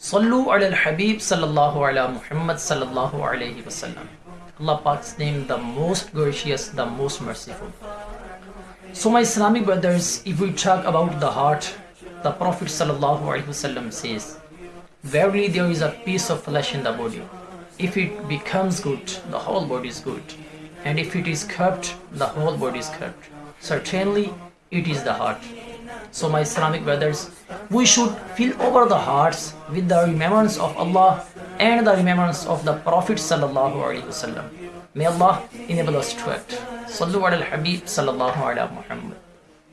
Sallu ala al-Habib sallallahu ala Muhammad sallallahu alayhi wasallam. Allah Pak's name the most gracious, the most merciful. So my Islamic brothers, if we talk about the heart, the Prophet sallallahu alaihi wasallam says, Verily there is a piece of flesh in the body. If it becomes good, the whole body is good. And if it is curbed, the whole body is curbed. Certainly it is the heart. So my Islamic brothers, we should fill over the hearts with the remembrance of Allah and the remembrance of the Prophet sallallahu alaihi wasallam. May Allah enable us to act. Sallu ala al-Habib sallallahu ala Muhammad.